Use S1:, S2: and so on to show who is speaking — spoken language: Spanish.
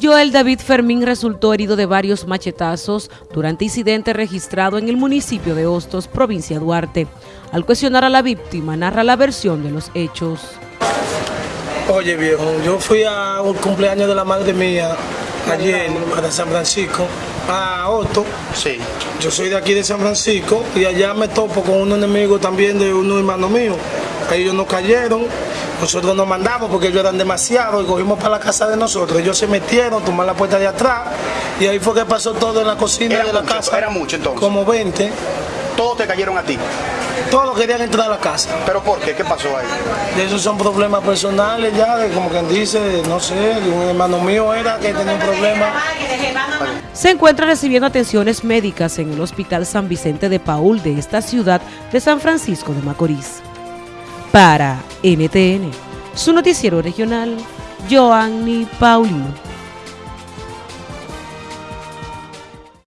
S1: Joel David Fermín resultó herido de varios machetazos durante incidente registrado en el municipio de Hostos, provincia de Duarte. Al cuestionar a la víctima, narra la versión de los hechos.
S2: Oye viejo, yo fui a un cumpleaños de la madre mía ayer para San Francisco, a Otto.
S3: Sí.
S2: Yo soy de aquí de San Francisco y allá me topo con un enemigo también de unos hermanos míos. Ellos nos cayeron, nosotros nos mandamos porque ellos eran demasiados y cogimos para la casa de nosotros. Ellos se metieron, tomaron la puerta de atrás y ahí fue que pasó todo en la cocina
S3: Era
S2: de la
S3: mucho,
S2: casa.
S3: era mucho, entonces.
S2: Como 20.
S3: Todos te cayeron a ti.
S2: Todos querían entrar a la casa.
S3: ¿Pero por qué? ¿Qué pasó ahí?
S2: Y esos son problemas personales ya, de como quien dice, no sé, un hermano mío era que tenía un problema.
S1: Se encuentra recibiendo atenciones médicas en el Hospital San Vicente de Paul de esta ciudad de San Francisco de Macorís. Para NTN, su noticiero regional, Joanny Paulino.